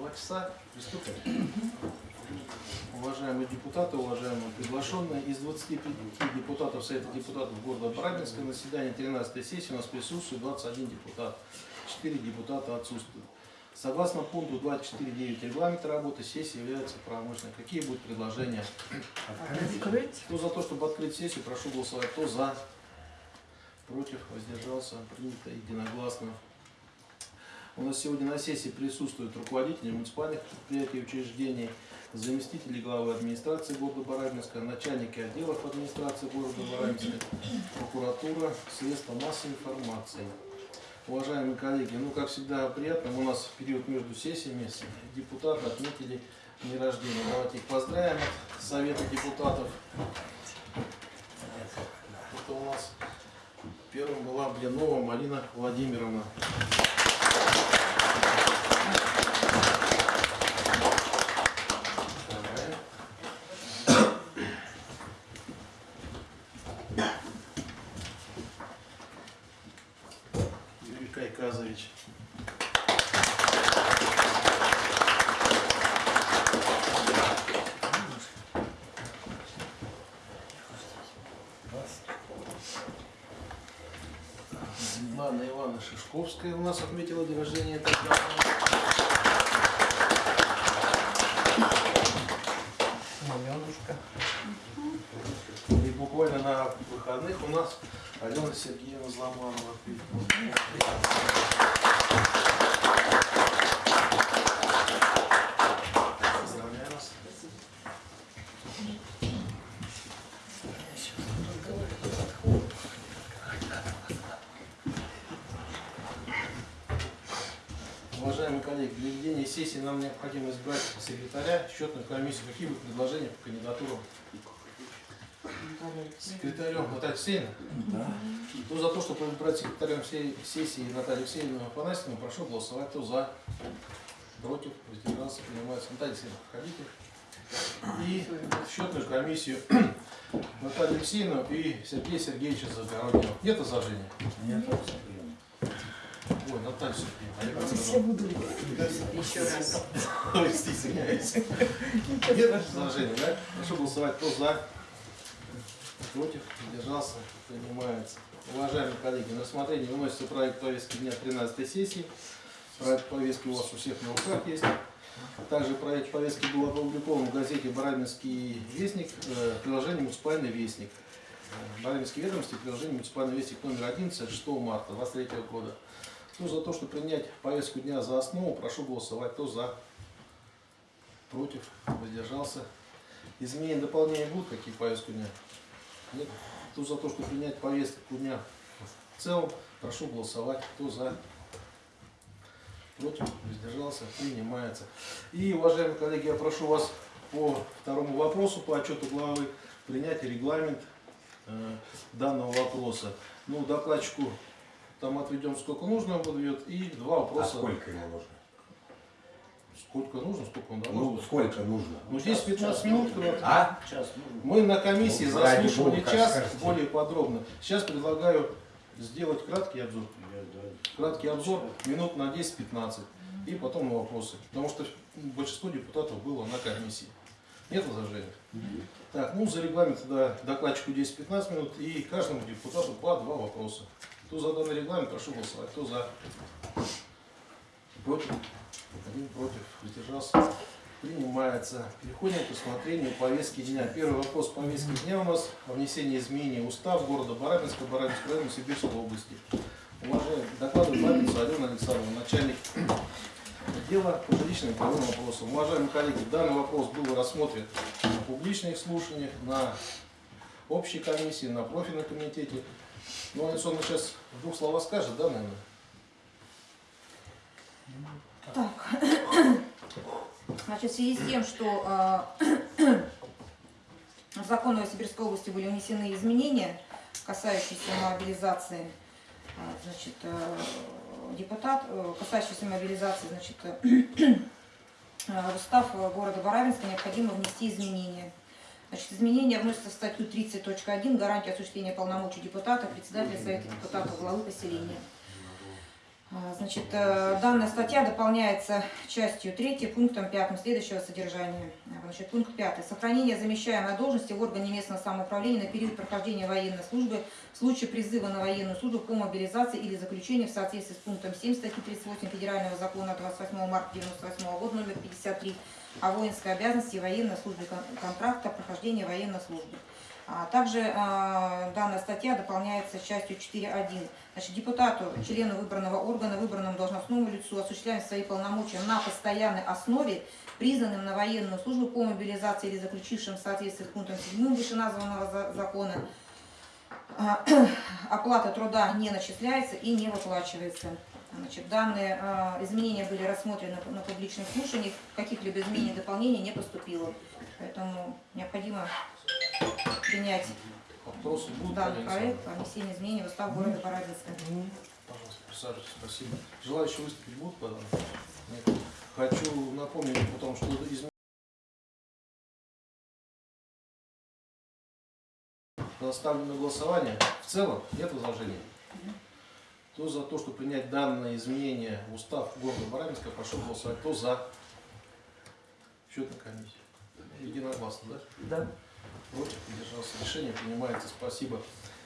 Два часа приступим. Уважаемые депутаты, уважаемые приглашенные, из 25 депутатов Совета депутатов города Барабинска на заседании 13 сессии у нас присутствует 21 депутат. 4 депутата отсутствуют. Согласно пункту 24.9 регламента работы, сессия является правомочной. Какие будут предложения? Открыть. Кто за то, чтобы открыть сессию, прошу голосовать. Кто за? Против? Воздержался? Принято единогласно. У нас сегодня на сессии присутствуют руководители муниципальных предприятий и учреждений, заместители главы администрации города Барабинска, начальники отделов администрации города Барабинска, прокуратура, средства массовой информации. Уважаемые коллеги, ну как всегда приятно, у нас период между сессиями депутаты отметили дни рождения. Давайте их поздравим от Совета депутатов. Это у нас первым была Блинова Марина Владимировна. Нас отметила день рождения. Аленушка. И буквально на выходных у нас Алена Сергеевна Зломанова. Поздравляю вас. Уважаемые коллеги, для ведения сессии нам необходимо избрать секретаря, комиссию. Какие будут предложения по кандидатурам? Секретарем Наталья Алексеевна? Да. Кто за то, чтобы избрать секретарем всей сессии Наталью Алексеевну Афанасьевну, прошу голосовать. Кто за? Против? Воздержался? Принимается. Наталья Алексеевна, ходите. И счетную комиссию Наталью Алексеевну и Сергея Сергеевича Загороднего. Нет возражения? Нет. Ой, Наталья Сергеевна. а я как Все буду еще раз. Ой, извиняюсь. Нет возражения, да? Прошу голосовать. Кто за? Против? Держался? Принимается. Уважаемые коллеги, на рассмотрение выносится проект повестки дня 13 сессии. Проект повестки у вас у всех на руках есть. Также проект повестки был опубликован в газете «Барабинский вестник», э, приложение «Муниципальный вестник». Э, Барабинские ведомости, приложение «Муниципальный вестник» номер 11, 6 марта 2023 года. Кто за то, чтобы принять повестку дня за основу, прошу голосовать. Кто за? Против? Воздержался? Изменения, дополнения будут какие повестку дня? Нет? Кто за то, чтобы принять повестку дня в целом, прошу голосовать. Кто за? Против? Воздержался? Принимается. И, уважаемые коллеги, я прошу вас по второму вопросу, по отчету главы, принять регламент э, данного вопроса. Ну, докладчику там отведем сколько нужно будет, и два А вопроса. сколько ему нужно? Сколько нужно, сколько он Ну, должен. сколько нужно? Ну, здесь 15 минут. А? Мы на комиссии Ну, заслушивали бога, час скажите. более подробно. Сейчас предлагаю сделать краткий обзор. Краткий обзор минут на 10-15. И потом на вопросы. Потому что большинство депутатов было на комиссии. Нет возражений? Так, ну за регламент тогда докладчику 10-15 минут и каждому депутату по два вопроса. Кто за данный регламент, прошу голосовать. Кто за? Против? Один против. Воздержался. Принимается. Переходим к рассмотрению повестки дня. Первый вопрос повестки дня у нас о внесении изменений в устав города Барабинска, Барабинской района Сибирской области. Уважаемый докладывает Бабинца Алена Александровна, начальник отдела по жилищным правовым вопросам. Уважаемые коллеги, данный вопрос был рассмотрен на публичных слушаниях, на общей комиссии, на профильном комитете. Ну, Александр сейчас в двух словах скажет, да, наверное? Значит, в связи с тем, что э, в закон Новосибирской области были внесены изменения, касающиеся мобилизации, э, значит, депутат, э, касающиеся мобилизации, значит, э, в устав города Барабинска необходимо внести изменения. Значит, изменения вносятся в статью 30.1 «Гарантия осуществления полномочий депутата, председателя Совета депутатов, главы поселения». А, Значит, э, данная статья дополняется частью 3 пунктом 5 следующего содержания. Значит, пункт 5. Сохранение замещаемой должности в органе местного самоуправления на период прохождения военной службы в случае призыва на военную службу по мобилизации или заключения в соответствии с пунктом 7 статьи 38 Федерального закона 28 марта 1998 года номер 53 о воинской обязанности и военной службе кон- контракта прохождения военной службы. А Также э, данная статья дополняется частью 4.1. Значит, депутату, члену выбранного органа, выбранному должностному лицу, осуществляя свои полномочия на постоянной основе, признанным на военную службу по мобилизации или заключившим в соответствии с пунктом 7 вышеназванного за- закона, а, оплата труда не начисляется и не выплачивается. Значит, данные э, изменения были рассмотрены на публичных слушаниях, каких-либо изменений и дополнений не поступило. Поэтому необходимо принять Вопросы будут? данный Александр? проект по внесению изменений в устав города Барабинска. Пожалуйста, присаживайтесь, спасибо. Желающие выступить будут по данному вопросу? Нет. Хочу напомнить о том, что изменения Ставлю на голосование. В целом нет возражений. Кто за то, чтобы принять данное изменение в устав города Барабинска, прошу голосовать. Кто за? Счетная комиссия. Единогласно, да? Да. Против, держался. Решение принимается. Спасибо.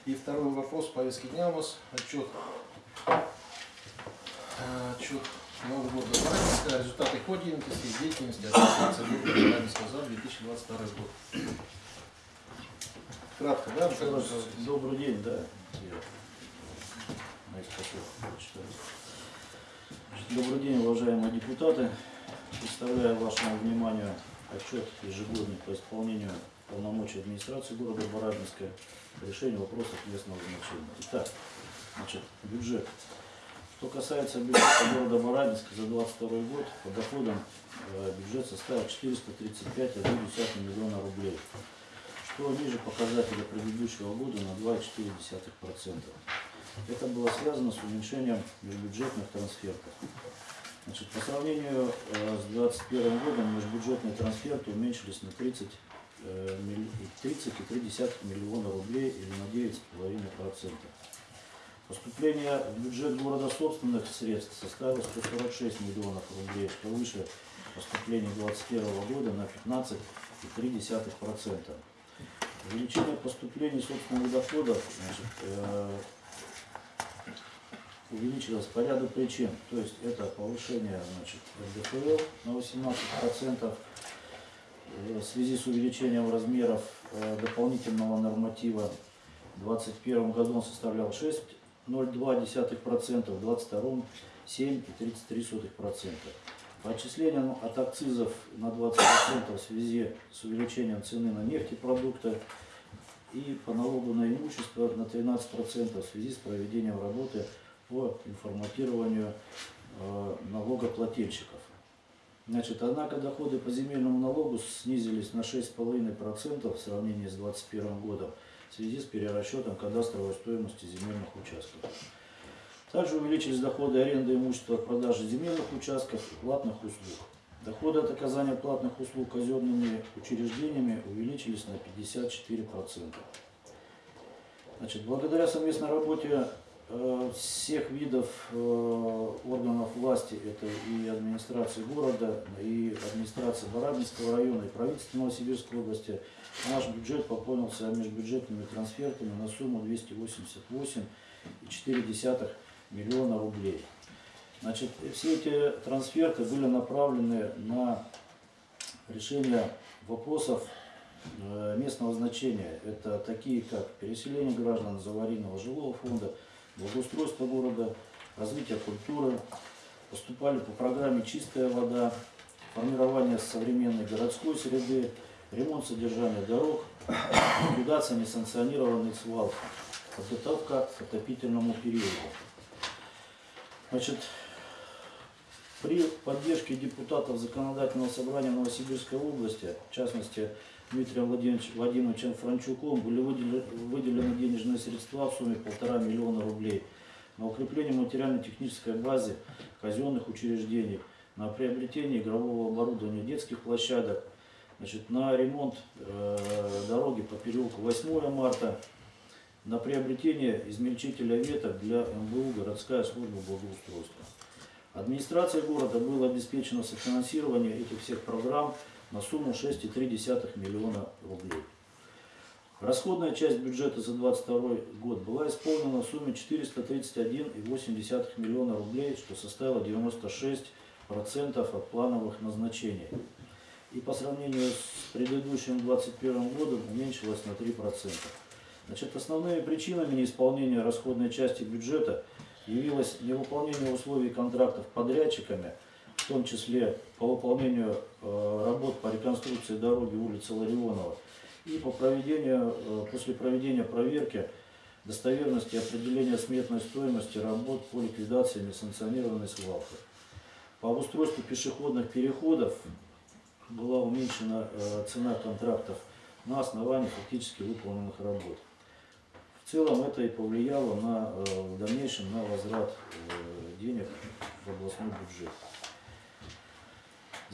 И второй вопрос повестки дня у нас. Отчет. Отчет Нового года Барабинска. Результаты по деятельности и деятельности администрации города Барабинска за 2022 год. Кратко, да? Добрый день, да. Добрый день, уважаемые депутаты. Представляю вашему вниманию отчет ежегодный по исполнению полномочий администрации города Барабинска по решению вопросов местного значения. Итак, значит, бюджет. Что касается бюджета города Барабинска за 2022 год, по доходам э, бюджет составил 435,1 миллиона рублей что ниже показателя предыдущего года на 2,4%. Это было связано с уменьшением межбюджетных трансфертов. Значит, по сравнению э, с 2021 годом межбюджетные трансферты уменьшились на 30, э, милли- 30,3 миллиона рублей или на 9,5%. Поступление в бюджет города собственных средств составило 146 миллионов рублей, что выше поступления 2021 года на 15,3%. Увеличение поступлений собственных доходов значит, э, увеличилось по ряду причин. То есть это повышение значит, НДФЛ на 18%, э, в связи с увеличением размеров э, дополнительного норматива в 2021 году он составлял 6,02%, в 2022 7,33%. По отчислениям от акцизов на 20% в связи с увеличением цены на нефтепродукты и по налогу на имущество на 13% в связи с проведением работы по информатированию э, налогоплательщиков. Значит, однако доходы по земельному налогу снизились на 6,5% в сравнении с 2021 годом в связи с перерасчетом кадастровой стоимости земельных участков. Также увеличились доходы аренды имущества от продажи земельных участков и платных услуг. Доходы от оказания платных услуг казенными учреждениями увеличились на 54%. Значит, благодаря совместной работе всех видов э, органов власти, это и администрации города, и администрации Барабинского района, и правительства Новосибирской области, наш бюджет пополнился межбюджетными трансфертами на сумму 288,4 миллиона рублей. Значит, все эти трансферты были направлены на решение вопросов э, местного значения. Это такие как переселение граждан из аварийного жилого фонда, благоустройство города, развитие культуры, поступали по программе «Чистая вода», формирование современной городской среды, ремонт содержания дорог, ликвидация несанкционированных свалок, подготовка к отопительному периоду. Значит, при поддержке депутатов Законодательного собрания Новосибирской области, в частности Дмитрием Владимирович- Владимировичем Франчуком, были выделены, денежные средства в сумме полтора миллиона рублей на укрепление материально-технической базы казенных учреждений, на приобретение игрового оборудования детских площадок, значит, на ремонт э, дороги по переулку 8 марта, на приобретение измельчителя веток для МБУ «Городская служба благоустройства». Администрация города была обеспечена софинансирование этих всех программ на сумму 6,3 миллиона рублей. Расходная часть бюджета за 2022 год была исполнена в сумме 431,8 миллиона рублей, что составило 96% от плановых назначений. И по сравнению с предыдущим 2021 годом уменьшилась на 3%. Значит, основными причинами неисполнения расходной части бюджета явилось невыполнение условий контрактов подрядчиками, в том числе по выполнению э, работ по реконструкции дороги улицы Ларионова и по проведению, э, после проведения проверки достоверности определения сметной стоимости работ по ликвидации несанкционированной свалки. По обустройству пешеходных переходов была уменьшена э, цена контрактов на основании фактически выполненных работ. В целом это и повлияло на, в дальнейшем на возврат денег в областной бюджет.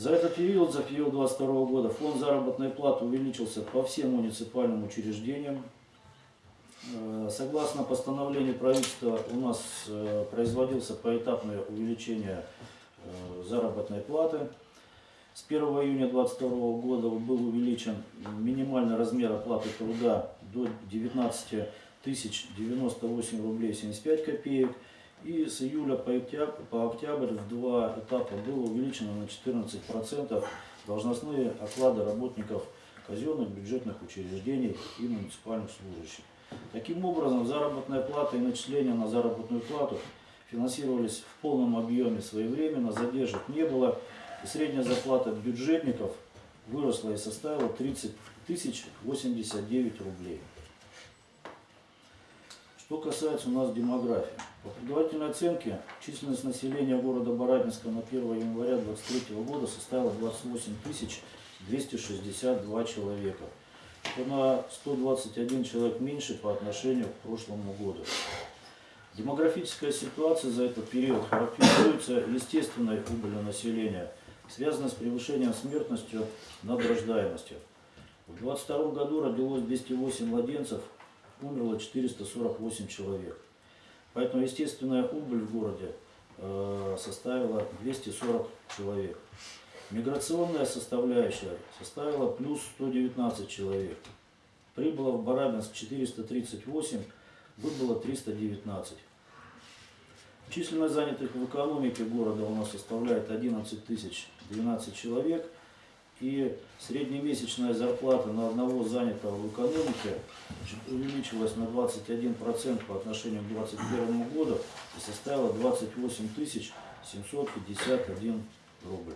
За этот период, за период 2022 года, фонд заработной платы увеличился по всем муниципальным учреждениям. Э, Согласно постановлению правительства у нас э, производился поэтапное увеличение э, заработной платы. С 1 июня 2022 года был увеличен минимальный размер оплаты труда до 19 тысяч 98 рублей 75 копеек. И с июля по октябрь, по октябрь в два этапа было увеличено на 14% должностные оклады работников казенных бюджетных учреждений и муниципальных служащих. Таким образом, заработная плата и начисления на заработную плату финансировались в полном объеме своевременно, задержек не было, и средняя зарплата бюджетников выросла и составила 30 тысяч 89 рублей. Что касается у нас демографии. По предварительной оценке численность населения города Барабинска на 1 января 2023 года составила 28 262 человека. Это на 121 человек меньше по отношению к прошлому году. Демографическая ситуация за этот период характеризуется естественной убылью населения, связанной с превышением смертностью над рождаемостью. В 2022 году родилось 208 младенцев, умерло 448 человек. Поэтому естественная убыль в городе э, составила 240 человек. Миграционная составляющая составила плюс 119 человек. Прибыло в Барабинск 438, выбыло 319. Численность занятых в экономике города у нас составляет 11 тысяч 12 человек. И среднемесячная зарплата на одного занятого в экономике увеличилась на 21% по отношению к 2021 году и составила 28 тысяч 751 рубль.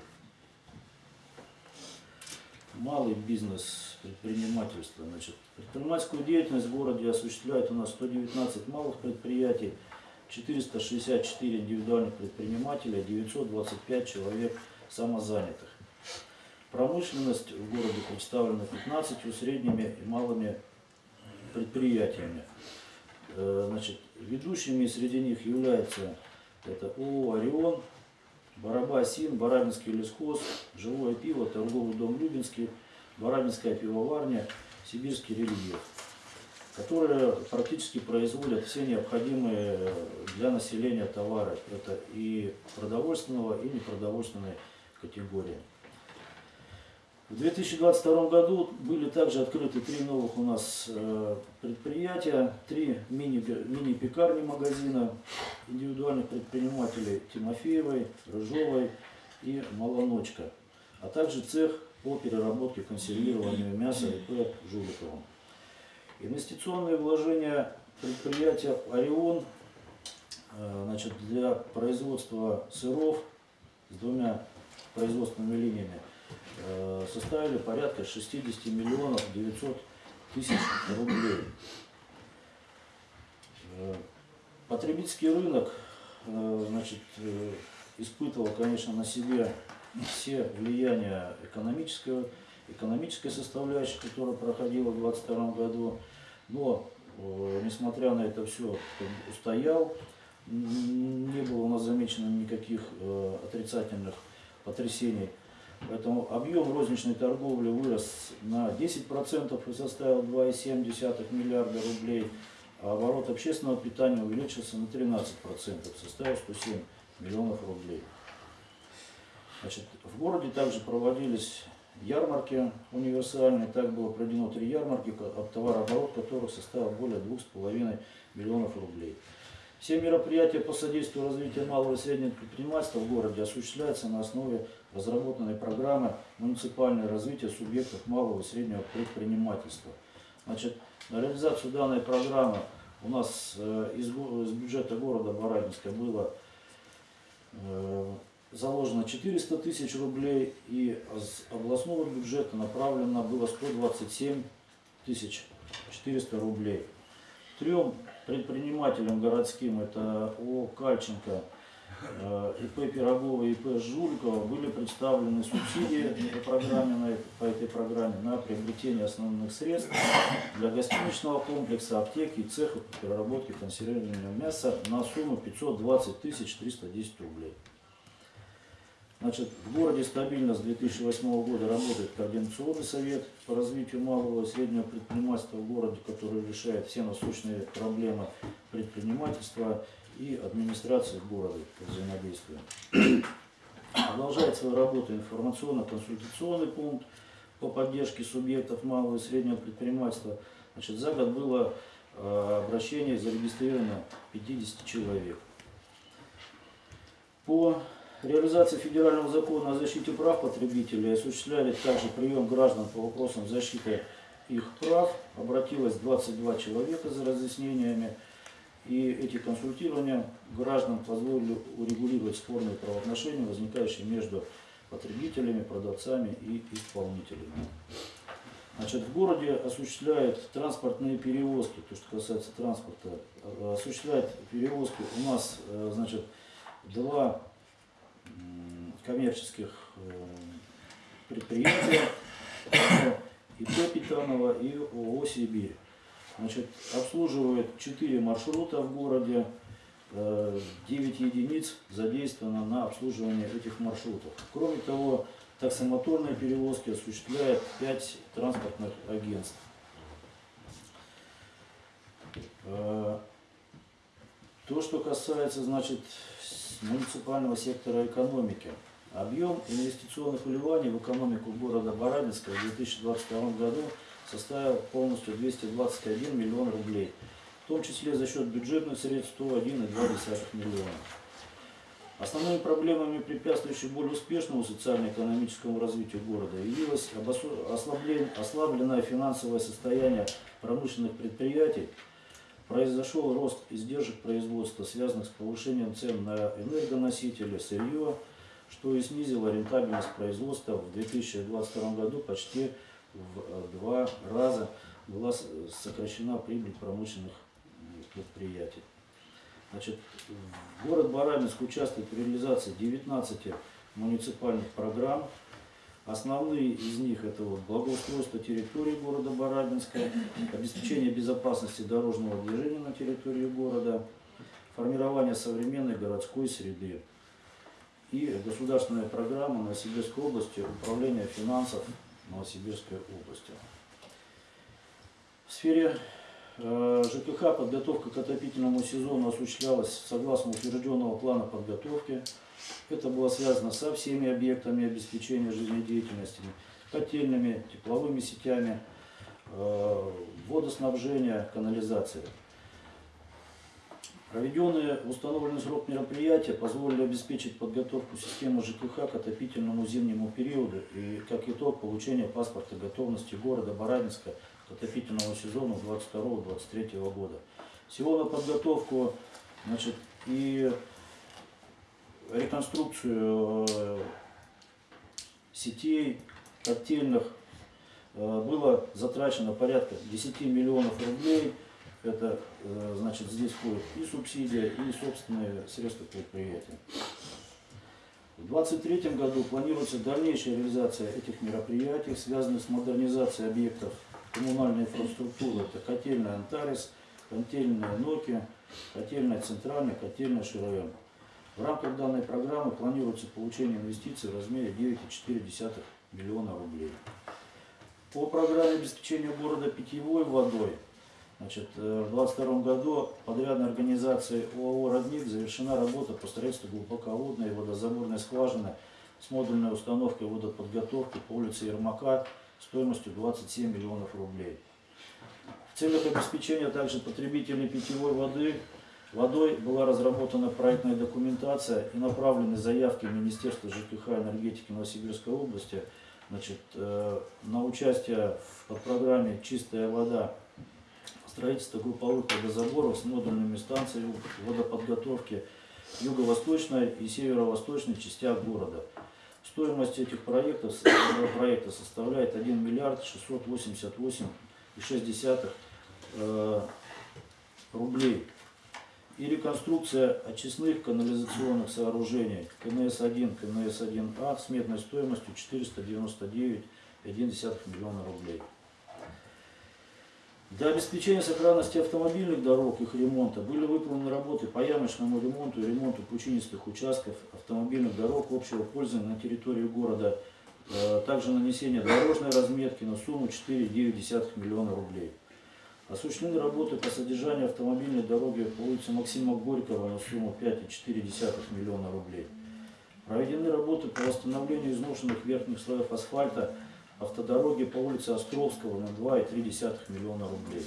Малый бизнес, предпринимательство. Значит, предпринимательскую деятельность в городе осуществляет у нас 119 малых предприятий, 464 индивидуальных предпринимателей, 925 человек самозанятых. Промышленность в городе представлена 15 средними и малыми предприятиями. Э, Значит, ведущими среди них являются это ООО «Орион», Барабасин, Барабинский лесхоз, Живое пиво, торговый дом Любинский, Барабинская пивоварня, Сибирский рельеф, которые практически производят все необходимые для населения товары. Это и продовольственного, и непродовольственной категории. В 2022 году были также открыты три новых у нас э, предприятия, три мини- мини-пекарни магазина индивидуальных предпринимателей Тимофеевой, Рыжовой и Малоночка, а также цех по переработке консервированию мяса ИП Жуликовым. Инвестиционные вложения предприятия «Орион» э, значит, для производства сыров с двумя производственными линиями составили порядка 60 миллионов 900 тысяч рублей. Э, Потребительский рынок э, значит, э, испытывал, конечно, на себе все влияния экономического, экономической составляющей, которая проходила в 2022 году. Но, э, несмотря на это все, устоял. Не было у нас замечено никаких э, отрицательных потрясений. Поэтому объем розничной торговли вырос на 10% и составил 2,7 миллиарда рублей, а оборот общественного питания увеличился на 13%, составил 107 миллионов рублей. Значит, в городе также проводились ярмарки универсальные, так было проведено три ярмарки, от товарооборот которых составил более 2,5 миллионов рублей. Все мероприятия по содействию развитию малого и среднего предпринимательства в городе осуществляются на основе разработанной программы муниципальное развитие субъектов малого и среднего предпринимательства. Значит, на реализацию данной программы у нас э, из, из бюджета города Барабинска было э, заложено 400 тысяч рублей, и из областного бюджета направлено было 127 тысяч 400 рублей. Трем предпринимателям городским, это О. Кальченко, э, ИП Пирогова и ИП Жулькова, были представлены субсидии по, программе, по этой программе на приобретение основных средств для гостиничного комплекса, аптеки и цеха по переработке консервированного мяса на сумму 520 тысяч 310 рублей. Значит, в городе стабильно с 2008 года работает Координационный совет по развитию малого и среднего предпринимательства в городе, который решает все насущные проблемы предпринимательства и администрации города по взаимодействию. Продолжает свою работу информационно-консультационный пункт по поддержке субъектов малого и среднего предпринимательства. Значит, за год было э, обращение зарегистрировано 50 человек. По реализации федерального закона о защите прав потребителей осуществляли также прием граждан по вопросам защиты их прав. Обратилось 22 человека за разъяснениями. И эти консультирования граждан позволили урегулировать спорные правоотношения, возникающие между потребителями, продавцами и исполнителями. Значит, в городе осуществляют транспортные перевозки, то, что касается транспорта, э, осуществляет перевозки у нас, э, значит, два коммерческих э, предприятия, одно ИП Питанова и ООО «Сибирь». Значит, обслуживают 4 маршрута в городе, э, 9 единиц задействовано на обслуживание этих маршрутов. Кроме того, таксомоторные перевозки осуществляет 5 транспортных агентств. Э, То, что касается, значит, муниципального сектора экономики. Объем инвестиционных вливаний в экономику города Барабинска в 2022 году составил полностью 221 миллион рублей, в том числе за счет бюджетных средств 101,2 миллиона. Основными проблемами, препятствующими более успешному социально-экономическому развитию города, явилось ослабленное финансовое состояние промышленных предприятий, произошел рост издержек производства, связанных с повышением цен на энергоносители, сырье, что и снизило рентабельность производства в 2022 году почти в э, два раза была сокращена прибыль промышленных предприятий. Значит, в город Барабинск участвует в реализации 19 муниципальных программ. Основные из них это вот благоустройство территории города Барабинска, обеспечение безопасности дорожного движения на территории города, формирование современной городской среды и государственная программа Новосибирской области управления финансов Новосибирской области. В сфере ЖКХ подготовка к отопительному сезону осуществлялась согласно утвержденного плана подготовки. Это было связано со всеми объектами обеспечения жизнедеятельности, котельными, тепловыми сетями, э, водоснабжения, канализации. Проведенные в установленный срок мероприятия позволили обеспечить подготовку системы ЖКХ к отопительному зимнему периоду и, как итог, получение паспорта готовности города Барабинска к отопительному сезону 22-23 года. Всего на подготовку значит, и реконструкцию э, сетей котельных э, было затрачено порядка 10 миллионов рублей. Это, э, значит, здесь входит и субсидия, и собственные средства предприятия. В 2023 году планируется дальнейшая реализация этих мероприятий, связанных с модернизацией объектов коммунальной инфраструктуры. Это котельная Антарис, котельная Ноки, котельная Центральная, котельная ШРМ. В рамках данной программы планируется получение инвестиций в размере 9,4 миллиона рублей. По программе обеспечения города питьевой водой Значит, э, в 2022 году подрядной организацией ОАО «Родник» завершена работа по строительству глубоководной водозаборной скважины с модульной установкой водоподготовки по улице Ермака стоимостью 27 миллионов рублей. В целях обеспечения также потребителей питьевой воды водой была разработана проектная документация и направлены заявки в Министерство ЖКХ и энергетики Новосибирской области значит, э, на участие в подпрограмме «Чистая вода» строительство групповых водозаборов с модульными станциями водоподготовки юго-восточной и северо-восточной частях города. Стоимость этих проектов, этого проекта составляет 1 миллиард 688,6 э, рублей. И реконструкция очистных канализационных сооружений КНС-1, КНС-1А сметной стоимостью 499,1 миллиона рублей. Для обеспечения сохранности автомобильных дорог, их ремонта, были выполнены работы по ямочному ремонту и ремонту пучинистых участков автомобильных дорог общего пользования на территории города, э, также нанесение дорожной разметки на сумму 4,9 миллиона рублей. Осуществлены работы по содержанию автомобильной дороги по улице Максима Горького на сумму 5,4 миллиона рублей. Проведены работы по восстановлению изношенных верхних слоев асфальта автодороги по улице Островского на 2,3 миллиона рублей.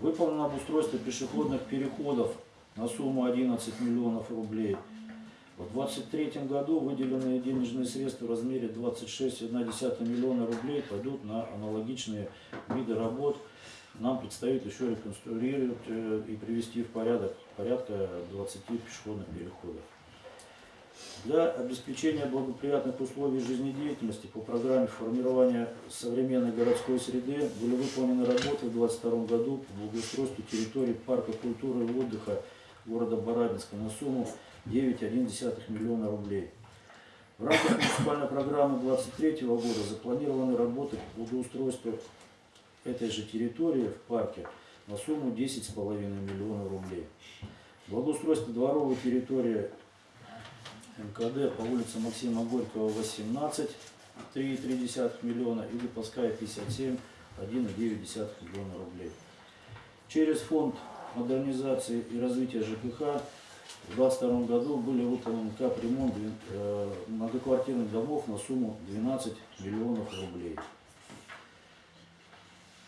Выполнено обустройство пешеходных переходов на сумму 11 миллионов рублей. В 2023 году выделенные денежные средства в размере 26,1 миллиона рублей пойдут на аналогичные виды работ. Нам предстоит еще реконструировать э, и привести в порядок порядка 20 пешеходных переходов. Для обеспечения благоприятных условий жизнедеятельности по программе формирования современной городской среды были выполнены работы в 2022 году по благоустройству территории парка культуры и отдыха города Барабинска на сумму 9,1 миллиона рублей. В рамках муниципальной программы 2023 года запланированы работы по благоустройству этой же территории в парке на сумму 10,5 миллиона рублей. Благоустройство дворовой территории МКД по улице Максима Горького 18, 3,3 миллиона и Липовская 57, 1,9 миллиона рублей. Через фонд модернизации и развития ЖКХ в 2022 году были выполнены капремонт э, многоквартирных домов на сумму 12 миллионов рублей.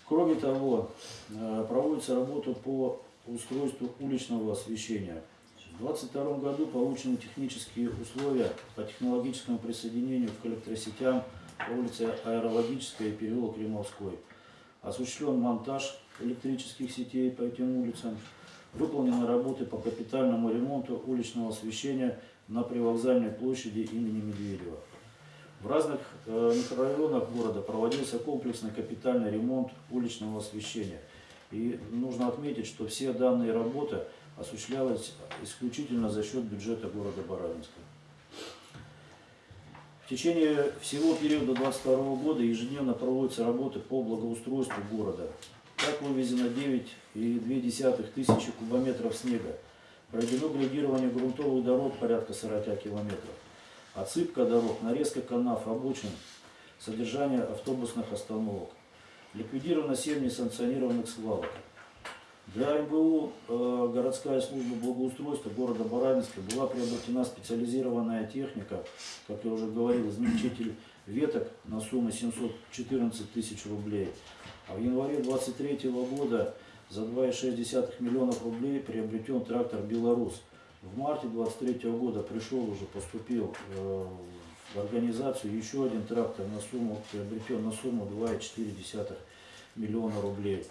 Кроме того, э, проводится работа по устройству уличного освещения – в 2022 году получены технические условия по технологическому присоединению к электросетям по улице Аэрологическая и переулок Римовской. Осуществлен монтаж электрических сетей по этим улицам. Выполнены работы по капитальному ремонту уличного освещения на привокзальной площади имени Медведева. В разных э, микрорайонах города проводился комплексный капитальный ремонт уличного освещения. И нужно отметить, что все данные работы – осуществлялась исключительно за счет бюджета города Барабинска. В течение всего периода 2022 года ежедневно проводятся работы по благоустройству города. Так вывезено 9,2 тысячи кубометров снега. Проведено градирование грунтовых дорог порядка 40 километров. Отсыпка дорог, нарезка канав, обочин, содержание автобусных остановок. Ликвидировано 7 несанкционированных свалок. Для МБУ э, городская служба благоустройства города Барабинска была приобретена специализированная техника, как я уже говорил, измельчитель веток на сумму 714 тысяч рублей. А в январе 2023 года за 2,6 миллионов рублей приобретен трактор «Беларус». В марте 2023 года пришел уже, поступил э, в организацию еще один трактор на сумму, приобретен на сумму 2,4 миллиона рублей.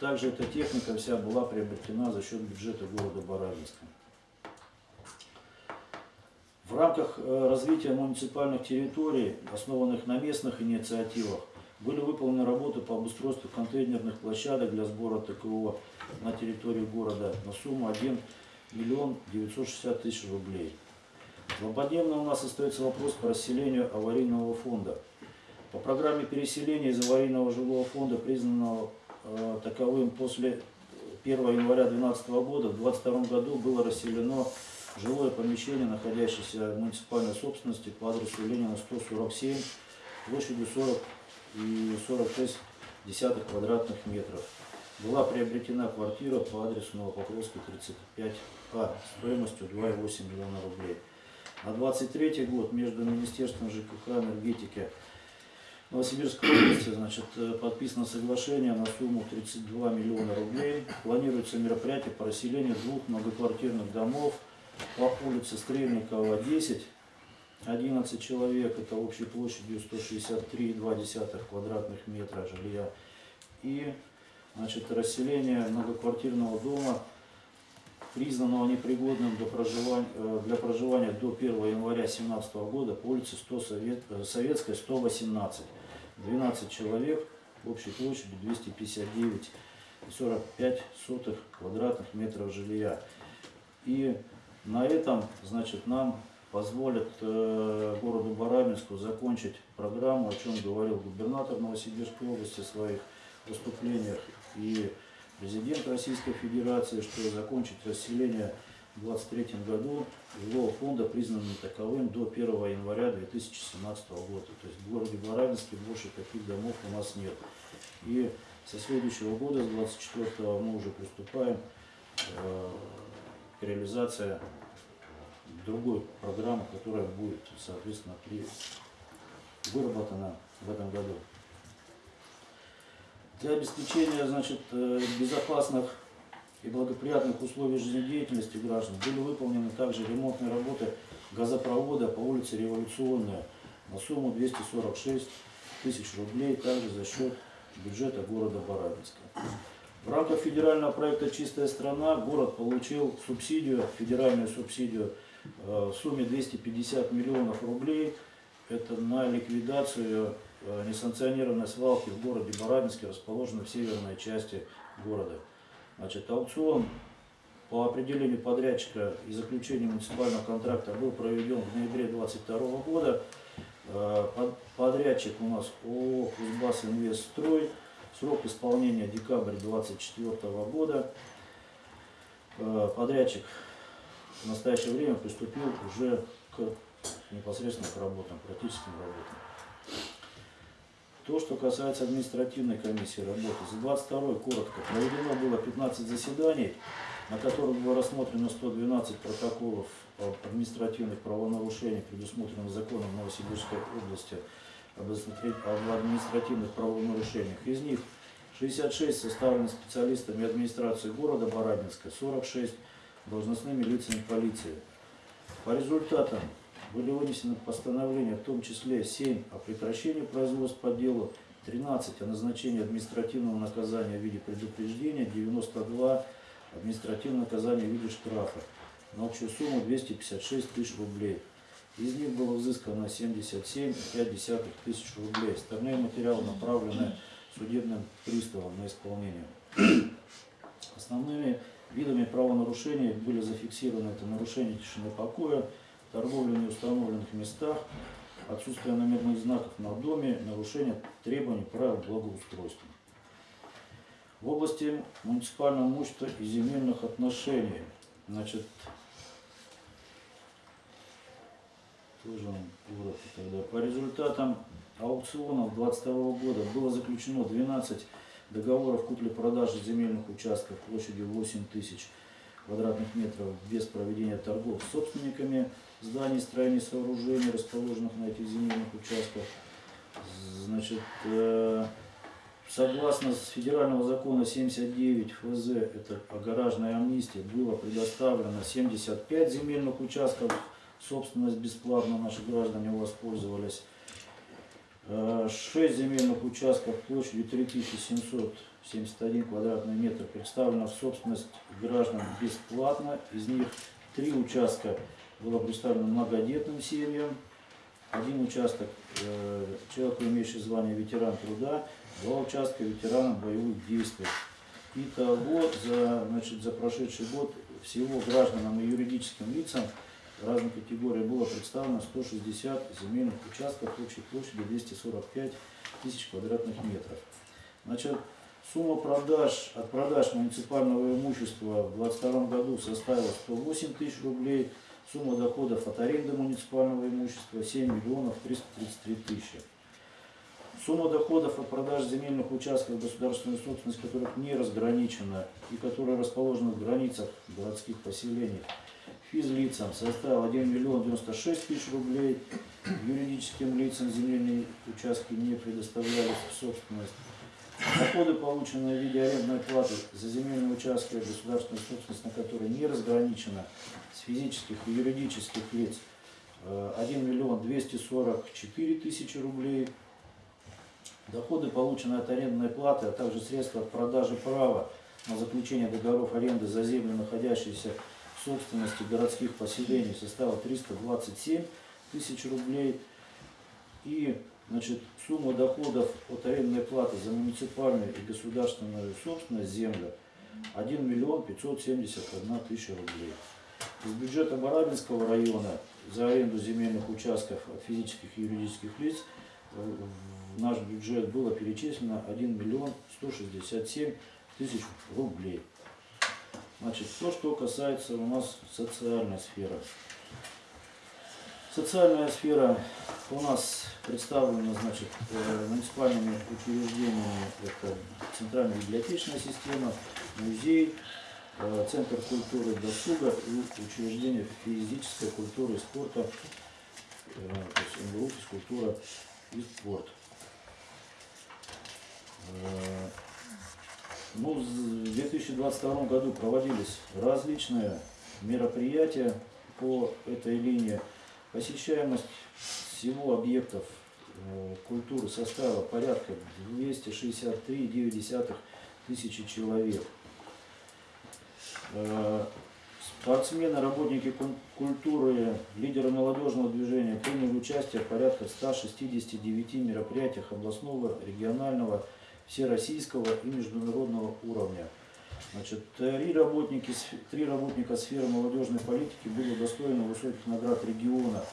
Также эта техника вся была приобретена за счет бюджета города Барабинска. В рамках э, развития муниципальных территорий, основанных на местных инициативах, были выполнены работы по обустройству контейнерных площадок для сбора ТКО на территории города на сумму 1 миллион 960 тысяч рублей. Злободневно у нас остается вопрос по расселению аварийного фонда. По программе переселения из аварийного жилого фонда, признанного таковым после 1 января 2012 года в 2022 году было расселено жилое помещение, находящееся в муниципальной собственности по адресу Ленина 147 площадью 40 и 46 десятых квадратных метров. была приобретена квартира по адресу Новопокровский 35А стоимостью 2,8 миллиона рублей. На 23 год между Министерством ЖКХ энергетики Новосибирской области значит, э, подписано соглашение на сумму 32 миллиона рублей. Планируется мероприятие по расселению двух многоквартирных домов по улице Стрельникова, 10, 11 человек, это общей площадью 163,2 квадратных метра жилья. И значит, расселение многоквартирного дома, признанного непригодным для проживания, э, для проживания до 1 января 2017 года по улице 100 Совет, э, Советская, 118. 12 человек, общей площадью 259,45 сотых квадратных метров жилья. И на этом, значит, нам позволят э, городу Барабинску закончить программу, о чем говорил губернатор Новосибирской области в своих выступлениях и президент Российской Федерации, что закончить расселение в 2023 году жилого фонда признанным таковым до 1 января 2017 года. То есть в городе Барабинске больше таких домов у нас нет. И со следующего года, с 24 мы уже приступаем э, к реализации другой программы, которая будет, соответственно, при... выработана в этом году. Для обеспечения значит, э, безопасных и благоприятных условий жизнедеятельности граждан были выполнены также ремонтные работы газопровода по улице Революционная на сумму 246 тысяч рублей, также за счет бюджета города Барабинска. В рамках федерального проекта «Чистая страна» город получил субсидию, федеральную субсидию э, в сумме 250 миллионов рублей. Это на ликвидацию несанкционированной свалки в городе Барабинске, расположенной в северной части города. Значит, аукцион по определению подрядчика и заключению муниципального контракта был проведен в ноябре 2022 года. Э, под- Подрядчик у нас ООО «Кузбасс Инвестстрой». Срок исполнения декабрь 2024 года. Э, Подрядчик в настоящее время приступил уже к непосредственно к работам, практическим работам. То, что касается административной комиссии работы, за 22 коротко проведено было 15 заседаний, на которых было рассмотрено 112 протоколов административных правонарушениях, предусмотренных законом Новосибирской области об административных правонарушениях. Из них 66 составлены специалистами администрации города Барабинска, 46 должностными лицами полиции. По результатам были вынесены постановления, в том числе 7 о прекращении производств по делу, 13 о назначении административного наказания в виде предупреждения, 92 административное наказание в виде штрафа на общую сумму 256 тысяч рублей. Из них было взыскано 77,5 тысяч рублей. Остальные материалы направлены судебным приставом на исполнение. Основными видами правонарушений были зафиксированы это нарушение тишины покоя, торговля в неустановленных местах, отсутствие номерных знаков на доме, нарушение требований правил благоустройства. В области муниципального имущества и земельных отношений, значит, тоже коротко тогда. По результатам аукционов 2022 года было заключено 12 договоров купли-продажи земельных участков площадью 8 тысяч квадратных метров без проведения торгов с собственниками зданий, строений, сооружений, расположенных на этих земельных участках. Значит, э, согласно федерального закона 79 ФЗ, это о гаражной амнистии, было предоставлено 75 земельных участков, собственность бесплатно наши граждане воспользовались. Э, Шесть земельных участков площадью 3771 квадратный метр представлено в собственность граждан бесплатно. Из них три участка было представлено многодетным семьям, один участок э, человеку, имеющий звание ветеран труда, два участка ветеранам боевых действий. Итого за, значит, за прошедший год всего гражданам и юридическим лицам разных категорий было представлено 160 земельных участков общей площадью 245 тысяч квадратных метров. Значит, сумма продаж от продаж муниципального имущества в 2022 году составила 108 тысяч рублей, сумма доходов от аренды муниципального имущества 7 миллионов 333 тысячи. Сумма доходов от продаж земельных участков государственной собственности, которых не разграничена и которые расположены в границах городских поселений, физлицам составил 1 миллион 96 тысяч рублей, юридическим лицам земельные участки не предоставлялись в собственность. Доходы, полученные в виде арендной платы за земельные участки государственной собственности, на которые не разграничена с физических и юридических лиц, э, 1 миллион 244 тысячи рублей. Доходы, полученные от арендной платы, а также средства от продажи права на заключение договоров аренды за землю, находящиеся в собственности городских поселений, составил 327 тысяч рублей. И значит, сумма доходов от арендной платы за муниципальную и государственную собственность землю 1 миллион 571 тысяча рублей. Из бюджета Барабинского района за аренду земельных участков от физических и юридических лиц в наш бюджет было перечислено 1 миллион 167 тысяч рублей. Значит, то, что касается у нас социальной сферы. Социальная сфера у нас представлена значит, э, муниципальными учреждениями. Это Центральная библиотечная система, музей, э, Центр культуры и досуга и учреждение физической культуры и спорта, э, то есть МГУ, физкультура и спорт. Ну, в 2022 году проводились различные мероприятия по этой линии. Посещаемость всего объектов э, культуры составила порядка 263,9 тысячи человек. Э, Спортсмены, работники культуры, лидеры молодежного движения приняли участие в порядка 169 мероприятиях областного, регионального, всероссийского и международного уровня. Значит, три, работники, три работника сферы молодежной политики были удостоены высоких наград региона.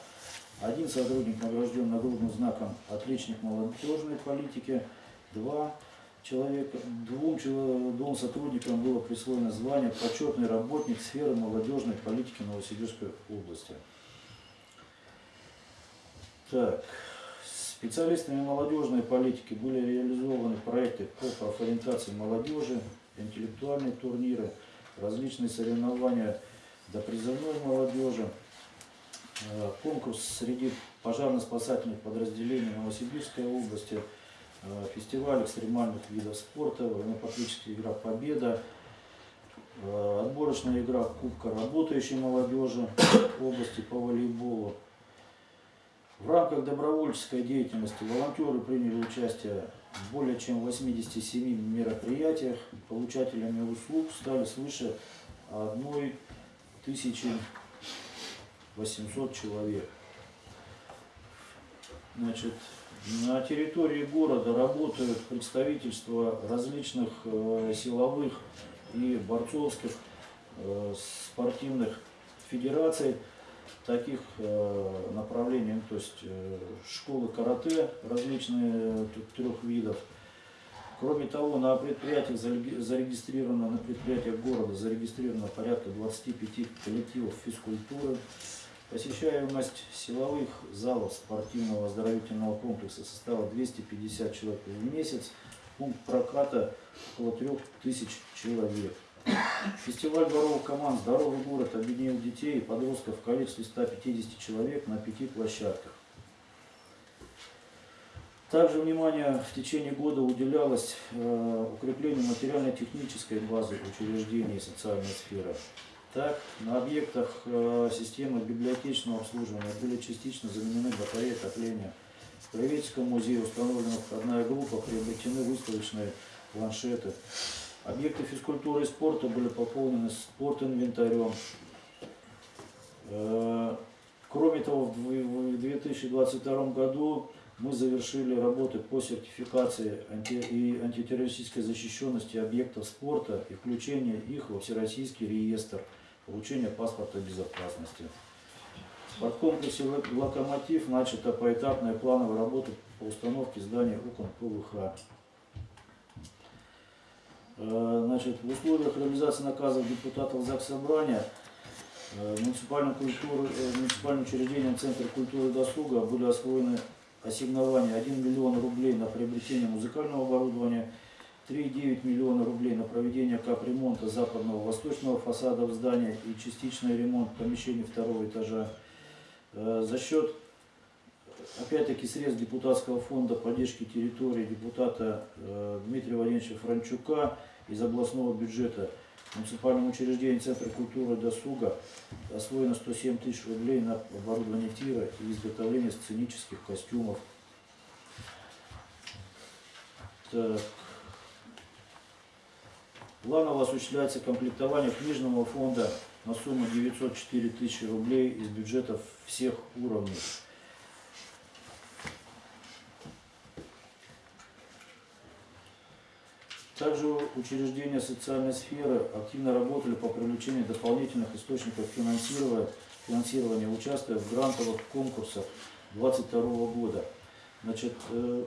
Один сотрудник награжден нагрудным знаком «Отличник молодежной политики», два человека, двум, двум сотрудникам было присвоено звание «Почетный работник сферы молодежной политики Новосибирской области». Так, специалистами молодежной политики были реализованы проекты по профориентации молодежи, интеллектуальные турниры, различные соревнования до призывной молодежи, э, конкурс среди пожарно-спасательных подразделений Новосибирской области, э, фестиваль экстремальных видов спорта, военно-патриотическая игра «Победа», э, отборочная игра Кубка работающей молодежи области по волейболу. В рамках добровольческой деятельности волонтеры приняли участие в более чем 87 мероприятиях. Получателями услуг стали свыше 1800 человек. Значит, на территории города работают представительства различных э, силовых и борцовских э, спортивных федераций таких э, направлений, то есть э, школы карате различные тут трех видов. Кроме того, на предприятиях зарегистрировано, на предприятиях города зарегистрировано порядка 25 коллективов физкультуры. Посещаемость силовых залов спортивного оздоровительного комплекса составила 250 человек в месяц. Пункт проката около 3000 человек. Фестиваль дворовых команд «Здоровый город» объединил детей и подростков в количестве 150 человек на пяти площадках. Также внимание в течение года уделялось э, укреплению материально-технической базы учреждений социальной сферы. Так, на объектах э, системы библиотечного обслуживания были частично заменены батареи отопления. В Краеведческом музее установлена входная группа, приобретены выставочные планшеты. Объекты физкультуры и спорта были пополнены спортинвентарем. Э, Кроме того, в дв- в 2022 году мы завершили работы по сертификации и антитеррористической защищенности объектов спорта и включение их во Всероссийский реестр получения паспорта безопасности. В спорткомплексе «Лок- «Локомотив» начата поэтапная плановая работа по установке здания окон ПВХ. Э, Значит, в условиях реализации наказов депутатов ЗАГС Собрания э, муниципальным, культуры, э, муниципальным учреждением Центр культуры и досуга были освоены ассигнования 1 миллион рублей на приобретение музыкального оборудования, 3,9 миллиона рублей на проведение капремонта западного восточного фасада здания и частичный ремонт помещений второго этажа. За счет, опять-таки, средств депутатского фонда поддержки территории депутата Дмитрия Владимировича Франчука из областного бюджета муниципальному учреждению Центра культуры досуга освоено 107 тысяч рублей на оборудование тира и изготовление сценических костюмов. Так. Планово осуществляется комплектование книжного фонда на сумму 904 тысячи рублей из бюджетов всех уровней. Также учреждения социальной сферы активно работали по привлечению дополнительных источников финансирования, финансирования участвуя в грантовых конкурсах 2022 года. Значит, э,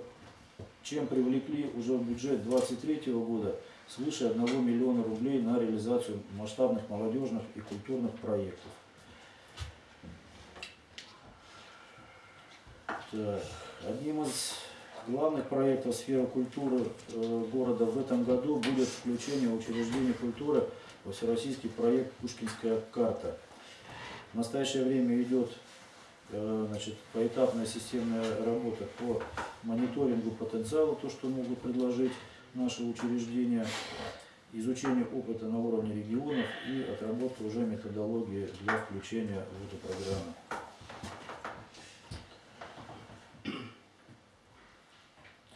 чем привлекли уже в бюджет 2023 года свыше 1 миллиона рублей на реализацию масштабных молодежных и культурных проектов. Так, одним из главных проектов сферы культуры э, города в этом году будет включение учреждений культуры во всероссийский проект «Пушкинская карта». В настоящее время идет э, значит, поэтапная системная работа по мониторингу потенциала, то, что могут предложить наши учреждения, изучение опыта на уровне регионов и отработка уже методологии для включения в эту программу.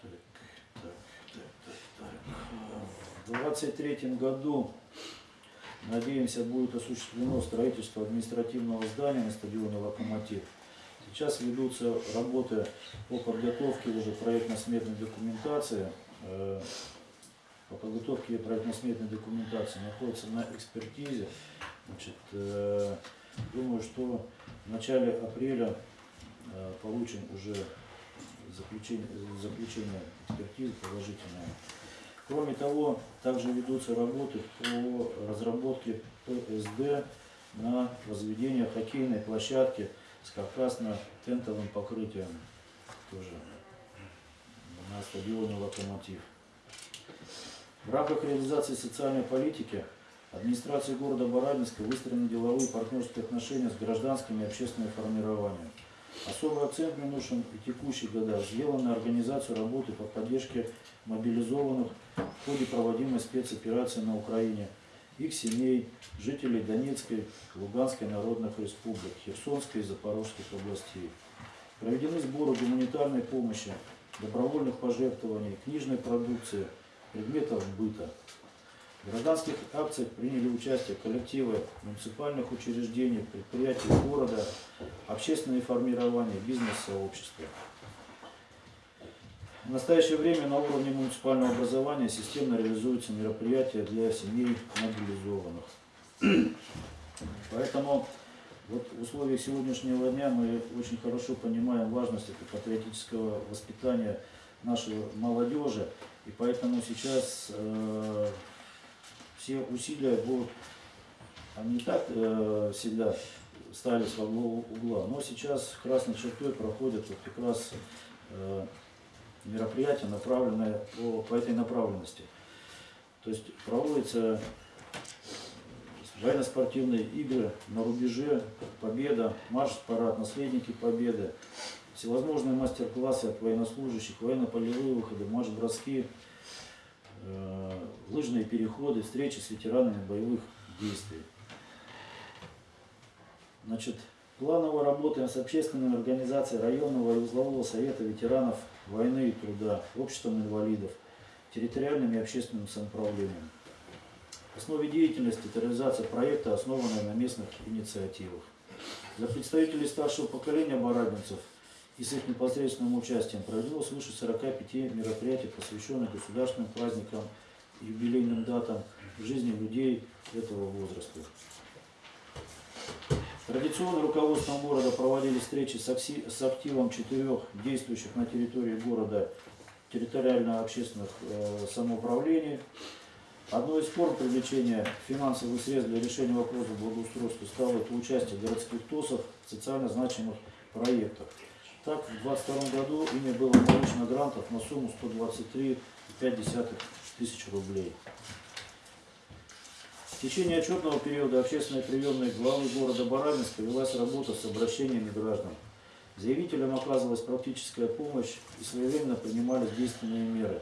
Так, так, так, так, так. В 2023 году, надеемся, будет осуществлено строительство административного здания на стадионе «Локомотив». Сейчас ведутся работы по подготовке уже проектно-сметной документации. Э, По подготовке проектно-сметной документации находится на экспертизе. Значит, э, думаю, что в начале апреля э, получим уже заключение, заключение экспертизы положительное. Кроме того, также ведутся работы по разработке ПСД на возведение хоккейной площадки с каркасно-тентовым покрытием тоже на стадионе «Локомотив». В рамках реализации социальной политики администрации города Барабинска выстроены деловые партнерские отношения с гражданскими и общественными формированиями. Особый акцент в минувшем и текущих годах сделан на организацию работы по поддержке мобилизованных в ходе проводимой спецоперации на Украине, их семей, жителей Донецкой, Луганской народных республик, Херсонской и Запорожской областей. Проведены сборы гуманитарной помощи, добровольных пожертвований, книжной продукции, предметов быта. Гражданских акциях приняли участие коллективы муниципальных учреждений, предприятий города, общественные формирования, бизнес-сообщества. В настоящее время на уровне муниципального образования системно реализуются мероприятия для семей мобилизованных. Поэтому вот в условиях сегодняшнего дня мы очень хорошо понимаем важность этого патриотического воспитания нашей молодежи. И поэтому сейчас э, все усилия будут, они так э, всегда ставились во главу угла, но сейчас красной чертой проходят вот как раз э, мероприятия, направленные по, по этой направленности. То есть проводятся военно-спортивные игры на рубеже, победа, марш-парад, наследники победы, всевозможные мастер-классы от военнослужащих, военно-полевые выходы, марш-броски, лыжные переходы, встречи с ветеранами боевых действий. Значит, планово работаем с общественными организациями районного и узлового совета ветеранов войны и труда, обществом инвалидов, территориальным и общественным самоуправлением. В основе деятельности это реализация проекта, основанная на местных инициативах. Для представителей старшего поколения барабинцев и с их непосредственным участием проведено свыше 45 мероприятий, посвященных государственным праздникам, юбилейным датам в жизни людей этого возраста. Традиционно руководством города проводили встречи с активом четырех действующих на территории города территориально-общественных э, самоуправлений. Одной из форм привлечения финансовых средств для решения вопросов благоустройства стало это участие городских ТОСов в социально значимых проектах. Так, в 2022 году ими было получено грантов на сумму 123,5 тысяч рублей. В течение отчетного периода общественной приемной главы города Барабинска велась работа с обращениями граждан. Заявителям оказывалась практическая помощь и своевременно принимались действенные меры.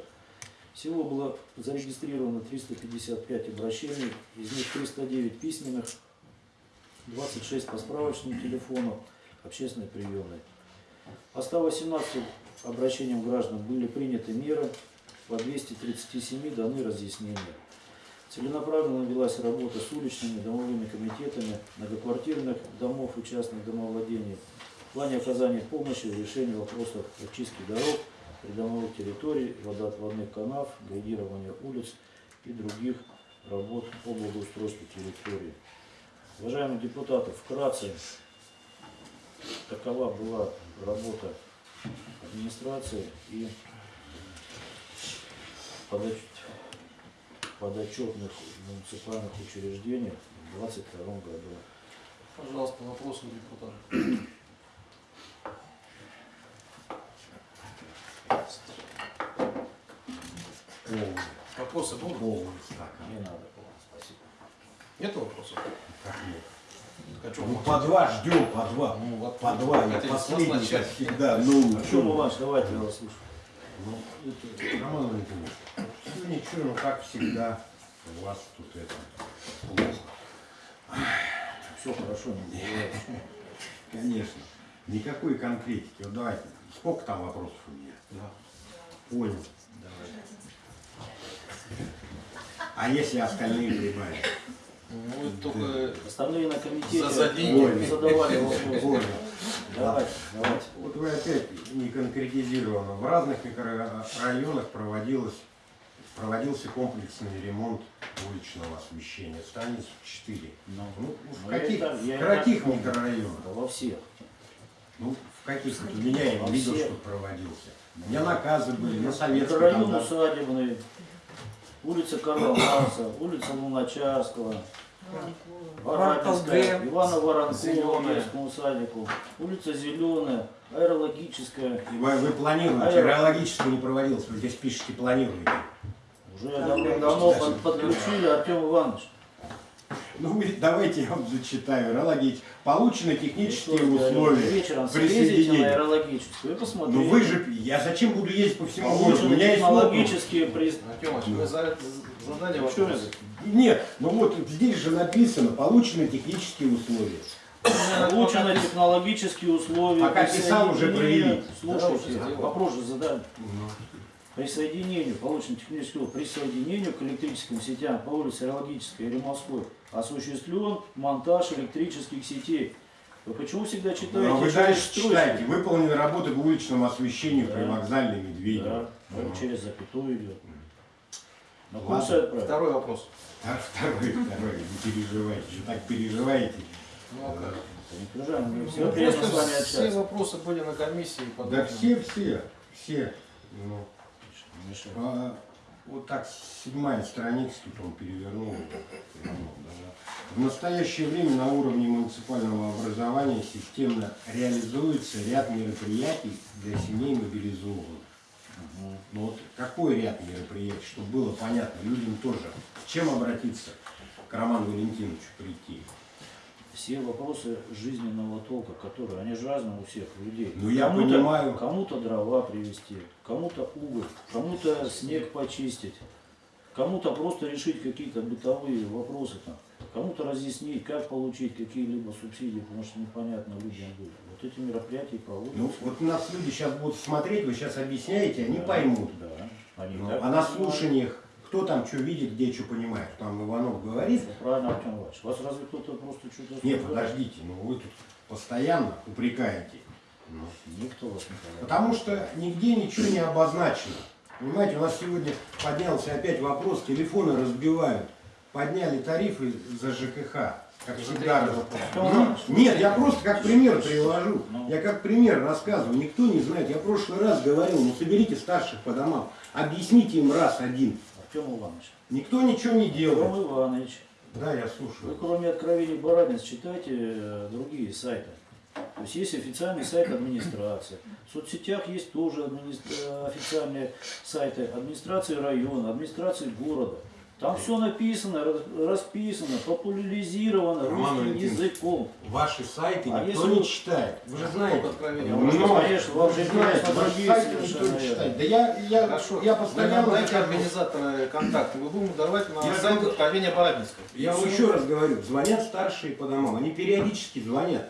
Всего было зарегистрировано 355 обращений, из них 309 письменных, 26 по справочным телефону общественной приемной. По 118 обращениям граждан были приняты меры, по 237 даны разъяснения. Целенаправленно велась работа с уличными домовыми комитетами многоквартирных домов и частных домовладений в плане оказания помощи в решении вопросов очистки дорог, придомовых территорий, водоотводных канав, градирования улиц и других работ по благоустройству территории. Уважаемые депутаты, вкратце такова была работа администрации и подоч- подотчетных муниципальных учреждений в 2022 году. Пожалуйста, вопросы у депутата. Вопросы будут? Не надо, спасибо. Нет вопросов? Как нет? А чё Ну, по два ждем, по два. Ну, вот По два, я последний, как всегда. Ну, Артем Иванович, давайте я вас слушаю. Ну, это, Роман Валентинович, ну ничего, ну как всегда, у вас тут это плохо. Все хорошо, не. Конечно. Никакой конкретики. Вот давайте, сколько там вопросов у меня? Да. Понял. Давайте. А если остальные прибавить? Ну, только Остальные на комитете За- за деньги. Задавали вопросы. Давайте, давайте. Вот вы опять не конкретизировано. В разных микрорайонах проводилось, проводился комплексный ремонт уличного освещения. Станиц 4. Ну, Ну, в Ну, каких, и в каких микрорайонах? во всех. Ну, в каких? Вот у меня я видел, что проводился. У меня наказы были на советском. Микрорайон усадебный, улица Карла Маркса, улица Луначарского, Г. Ивана Воронкова, детскому садику, улица Зеленая, аэрологическая. И Вы, вы планируете, Аэро- аэрологически не проводилось, вы здесь пишете планируете. Уже давно под- подключили Артем Иванович. Ну, вы- давайте я вам зачитаю. Аэрологич. Получены технические Что вы, условия. Вечером съездите на присоединения. аэрологическую и посмотрите. Ну вы же, я зачем буду ездить по всему городу? У меня есть технологические приз... Артем Иванович, вы за это задали Ну, вопрос. Нет, ну вот здесь же написано, получены технические условия. Получены технологические условия. Пока писал, уже. Да, Слушайте, вопрос же задали. Присоединению, получено техническое присоединению к электрическим сетям по улице Аэрологической и Римовской осуществлен монтаж электрических сетей. Вы почему всегда читаете А вы дальше читаете. Выполнены работы по уличному освещению при Да. вокзальной Медведево. Да, Ну. через запятую идет. На курсы. Второй вопрос. А второй, второй, не переживайте. Вы так переживаете. Ну, а как? Не мы Ну, с просто вами все вопросы были на комиссии. Да подобные. все, все, все. Ну, Мешай. а, вот так седьмая страница, тут он перевернул. Ну. В настоящее время на уровне муниципального образования системно реализуется ряд мероприятий для семей мобилизованных. Ну вот какой ряд мероприятий, чтобы было понятно людям тоже, с чем обратиться к Роману Валентиновичу прийти. Все вопросы жизненного толка, которые, они же разные у всех людей. Ну, я Кому-то- понимаю. Кому-то дрова привезти, кому-то уголь, кому-то снег почистить, кому-то просто решить какие-то бытовые вопросы там, кому-то разъяснить, как получить какие-либо субсидии, потому что непонятно людям будет. Вот эти мероприятия проводятся. Ну вот у нас люди сейчас будут смотреть, вы сейчас объясняете, они поймут. Да. Они Ну, а на слушаниях кто там что видит, где что понимает. Там Иванов говорит. Всё Правильно, Артем Иванович. Вас разве кто-то просто что-то... Нет, подождите, ну вы тут постоянно упрекаете. Ну, Никто вас не понимает. Потому что нигде ничего не обозначено. Понимаете, у нас сегодня поднялся опять вопрос, телефоны разбивают. Подняли тарифы за ЖКХ, как всегда. раз- Ну, Нет, я просто как пример привожу. Ну. Я как пример рассказываю. Никто не знает. Я в прошлый раз говорил, ну соберите старших по домам, объясните им раз один. Артем Иванович. Никто ничего не делает. Артем Иванович. Да, я Вы слушаю. кроме откровений Барабинс читайте э, другие сайты. То есть есть официальный сайт администрации. В соцсетях есть тоже админи- официальные сайты администрации района, администрации города. Там все написано, расписано, популяризировано Роман русским Валентинович. языком. Ваши сайты А никто не вы- читает. Вы же Только знаете. откровение. Ну, конечно, вам же Вы знаете, другие сайты никто не читает. Да я, я, Хорошо. я Вы постоянно... нам дайте захожу. организатора контакты. Мы будем давать на Я сайт откровения Барабинска. Я вам еще раз говорю, звонят старшие по домам, они периодически звонят.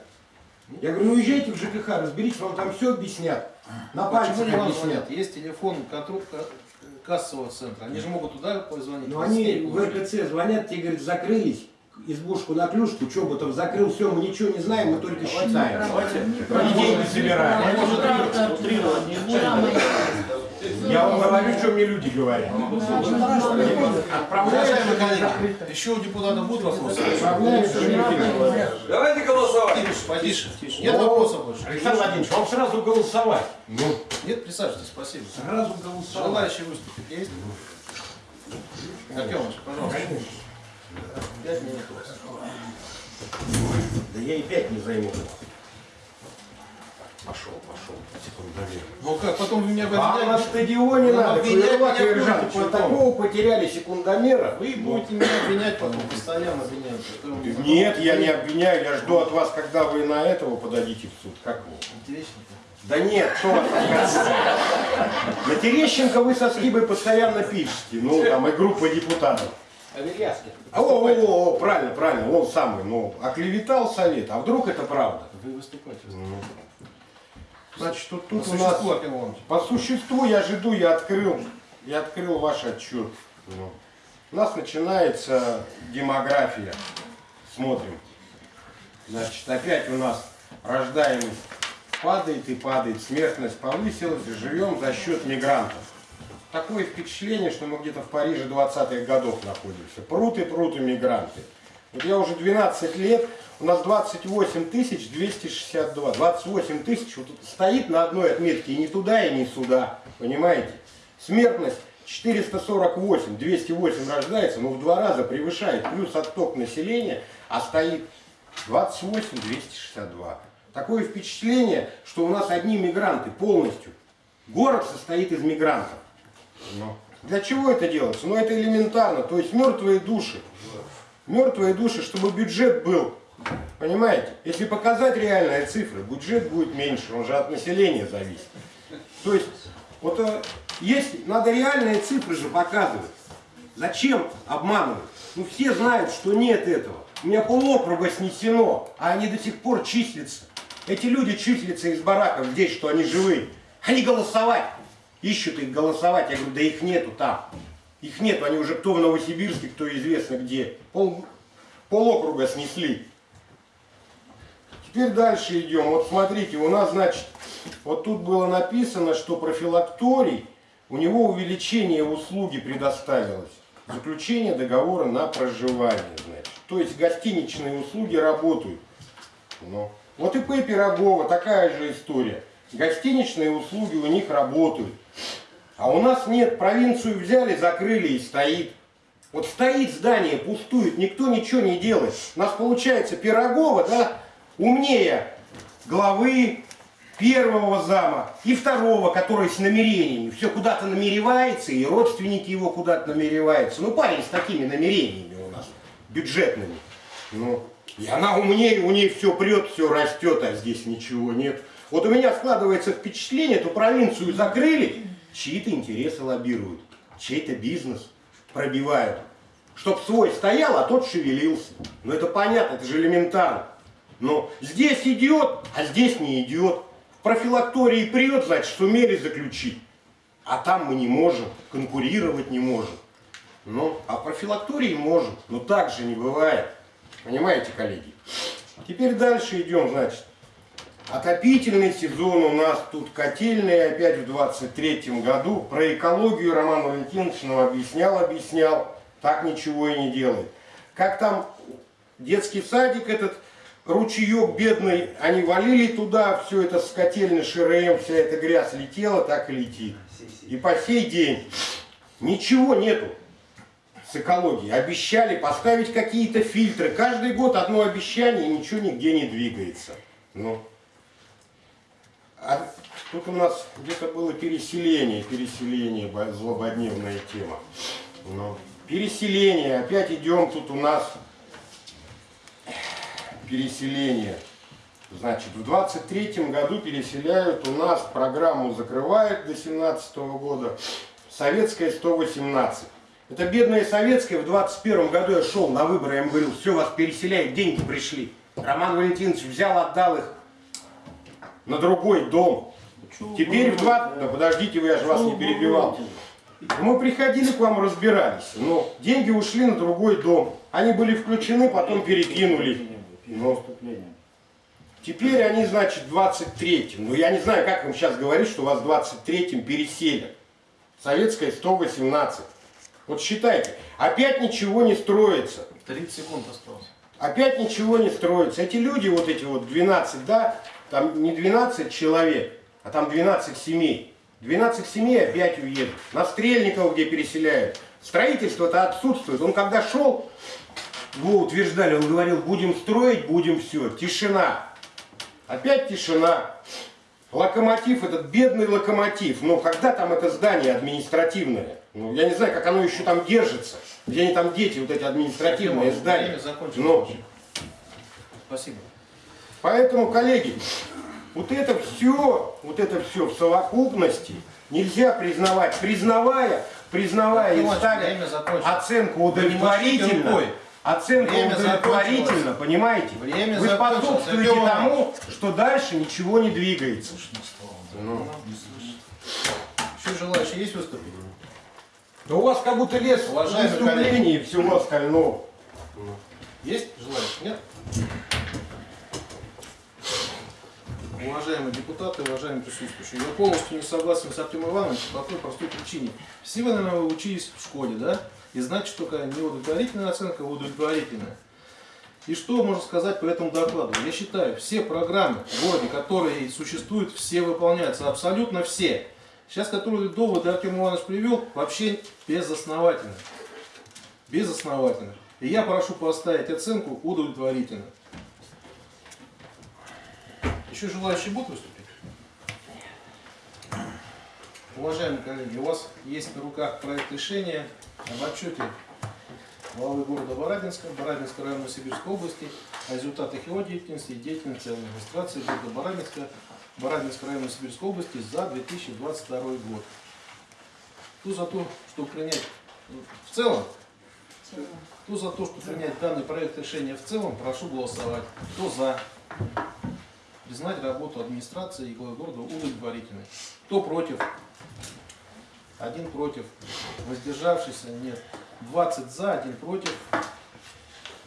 Я говорю, ну езжайте в ЖКХ, разберитесь, вам там все объяснят. На Почему пальцах объяснят. звонят? Есть телефон контроль- ка- кассового центра. Они же могут туда позвонить. Но они в РКЦ звонят, те говорят, закрылись, избушку на клюшку, Чоботов закрыл, все, мы ничего не знаем, мы только считаем. Давайте, И деньги собираем. я может утрировать не буду. Я вам говорю, что мне люди говорят. Уважаемые коллеги, еще у депутата будут вопросы? Давайте голосовать. Потише. Нет вопросов больше? Александр Владимирович, вам сразу голосовать. Ну, Нет, присаживайтесь, спасибо. сразу голосовать. Желающие выступить есть? Артемович, пожалуйста. Пять минут. у вас. Да я и пять не займу. Пошел, пошел. Секундомер. Ну как, потом вы меня А на обвиняете? стадионе Ну, надо, обвинять меня будете потом. такого потеряли секундомера. Вы будете меня обвинять потом, постоянно обвиняете. Не Нет, я не обвиняю, я жду от вас, когда вы на этого подадите в суд. Как вы? Терещенко? Да нет, что вас? На Терещенко вы со Скибой постоянно пишете, ну там и группа депутатов. Аверьяски. А, О, о, о, о, правильно, правильно, он самый, ну, оклеветал совет, а вдруг это правда? Вы выступаете. Значит, тут, По тут у нас... существу. По существу я жду, я открыл, я открыл ваш отчет. Ну, У нас начинается демография. Смотрим. Значит, опять у нас рождаемость падает и падает, смертность повысилась, и живем за счет мигрантов. Такое впечатление, что мы где-то в Париже 20-х годов находимся. Прут и прут иммигранты. Вот я уже 12 лет, у нас 28 тысяч 262. 28 тысяч вот стоит на одной отметке и ни туда, и ни сюда. Понимаете? Смертность 448, 208 рождается, но в два раза превышает. Плюс отток населения, а стоит 28 262. Такое впечатление, что у нас одни мигранты полностью. Город состоит из мигрантов. Ну, Для чего это делается? Ну это элементарно. То есть мертвые души. Мертвые души, чтобы бюджет был. Понимаете? Если показать реальные цифры, бюджет будет меньше, он же от населения зависит. То есть, вот э, есть, надо реальные цифры же показывать. Зачем обманывать? Ну все знают, что нет этого. У меня полокруга снесено, а они до сих пор числятся. Эти люди числятся из бараков здесь, что они живые. Они голосовать. Ищут их голосовать. Я говорю, да их нету там. Их нету, они уже кто в Новосибирске, кто известно где. Пол, полокруга снесли. Теперь дальше идем. Вот смотрите, у нас, значит, вот тут было написано, что профилакторий, у него увеличение услуги предоставилось. Заключение договора на проживание, значит. То есть гостиничные услуги работают. Ну. Вот и П. Пирогова, такая же история. Гостиничные услуги у них работают. А у нас нет, провинцию взяли, закрыли и стоит. Вот стоит здание, пустует, никто ничего не делает. У нас получается Пирогова, да, умнее главы первого зама и второго, который с намерениями. Все куда-то намеревается, и родственники его куда-то намереваются. Ну, парень с такими намерениями у нас, бюджетными. Ну, и она умнее, у нее все прет, все растет, а здесь ничего нет. Вот у меня складывается впечатление, эту провинцию закрыли, чьи-то интересы лоббируют, чей-то бизнес пробивают. Чтоб свой стоял, а тот шевелился. Ну это понятно, это же элементарно. Но здесь идет, а здесь не идет. В профилактории прет, значит, сумели заключить. А там мы не можем, конкурировать не можем. Ну, а профилактории можем. Но так же не бывает. Понимаете, коллеги? Теперь дальше идем, значит. Отопительный сезон у нас тут котельный опять в 23 году. Про экологию Роман Валентинович нам объяснял, объяснял. Так ничего и не делает. Как там детский садик этот, ручеек бедный, они валили туда, все это с котельной ШРМ, вся эта грязь летела, так и летит. И по сей день ничего нету с экологией. Обещали поставить какие-то фильтры. Каждый год одно обещание, и ничего нигде не двигается. Ну, А тут у нас где-то было переселение, переселение, бо- злободневная тема. Ну, переселение, опять идем, тут у нас переселение. Значит, в 23 году переселяют у нас, программу закрывают до 17 года, советская 118. Это бедная советская, в 21 году я шел на выборы, я им говорил, все, вас переселяют, деньги пришли. Роман Валентинович взял, отдал их на другой дом. Теперь в два... Да подождите вы, я же вас не перебивал. Мы приходили к вам, разбирались, но деньги ушли на другой дом. Они были включены, потом перекинули. Ну. Вступление. Теперь они, значит, в 23-м. Ну, я не знаю, как вам сейчас говорить, что вас в 23-м переселят. Советская 118. Вот считайте, опять ничего не строится. 30 секунд осталось. Опять ничего не строится. Эти люди, вот эти вот 12, да, там не 12 человек, а там 12 семей. 12 семей опять уедут. На Стрельникова, где переселяют. Строительство-то отсутствует. Он когда шел, его утверждали, он говорил, будем строить, будем все. Тишина. Опять тишина. Локомотив, этот бедный локомотив. Но когда там это здание административное? Ну, я не знаю, как оно еще там держится. Где они там дети, вот эти административные здания. Время закончилось. Ну, Спасибо. Поэтому, коллеги, вот это все, вот это все в совокупности нельзя признавать. Признавая, признавая и ставя оценку удовлетворительно, Время удовлетворительно, понимаете? Время Вы способствуете тому, что дальше ничего не двигается. Ну. Еще желающие есть выступить? Да у вас как будто лес Уважаемые выступлений и всего остального. Есть желающие? Нет? Уважаемые депутаты, уважаемые присутствующие, я полностью не согласен с Артемом Ивановичем по одной простой причине. Все вы, наверное, учились в школе, да? И значит, только не удовлетворительная оценка, а удовлетворительная. И что можно сказать по этому докладу? Я считаю, все программы в городе, которые существуют, все выполняются, абсолютно все. Сейчас, которые доводы Артем Иванович привел, вообще безосновательно. Безосновательно. И я прошу поставить оценку удовлетворительно. Еще желающие будут выступить? Уважаемые коллеги, у вас есть на руках проект решения об отчете главы города Барабинска, Барабинской районной Сибирской области о результатах его деятельности и деятельности администрации города Барабинска, Барабинской районной Сибирской области за 2022 год. Кто за то, чтобы принять ну, в целом, кто за то, чтобы принять данный проект решения в целом, прошу голосовать. Кто за? Признать работу администрации и города удовлетворительной. Кто против? Один против. Воздержавшийся нет. 20 за, один против.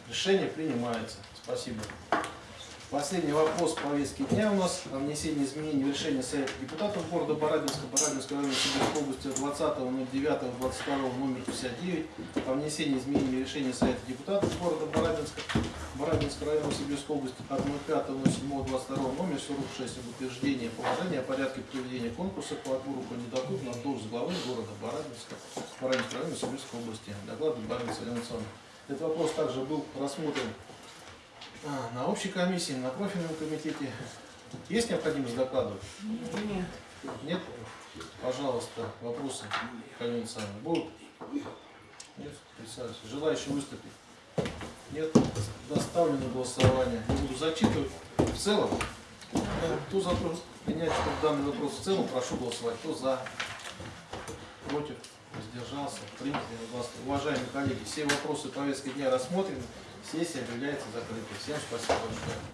Решение принимается. Спасибо. Последний вопрос повестки дня у нас о внесении изменений в решение Совета депутатов города Барабинска, Барабинской районной Сибирской области от 20.09.22 номер 59 о внесении изменений в решение Совета депутатов города Барабинска, Барабинской районной Сибирской области от 05.07.22 номер 46 об утверждении положения о порядке проведения конкурса по отбору кандидатур на должность главы города Барабинска, Барабинской районной Сибирской области. Доклад Барабинска Александровна. Этот вопрос также был рассмотрен а, на общей комиссии, на профильном комитете. Есть необходимость докладывать? Нет. Нет? Пожалуйста, вопросы, Галина Александровна, будут? Нет? Присаживайтесь. Желающие выступить? Нет? Доставлю на голосование. Не буду зачитывать. В целом, э, кто за то принять данный вопрос в целом, прошу голосовать. Кто за? Против? Воздержался? Принято. Уважаемые коллеги, все вопросы повестки дня рассмотрены. Сессия объявляется закрытой. Всем спасибо большое.